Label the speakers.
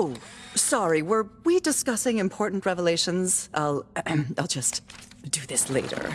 Speaker 1: Oh, sorry, were we discussing important revelations? I'll, I'll just do this later.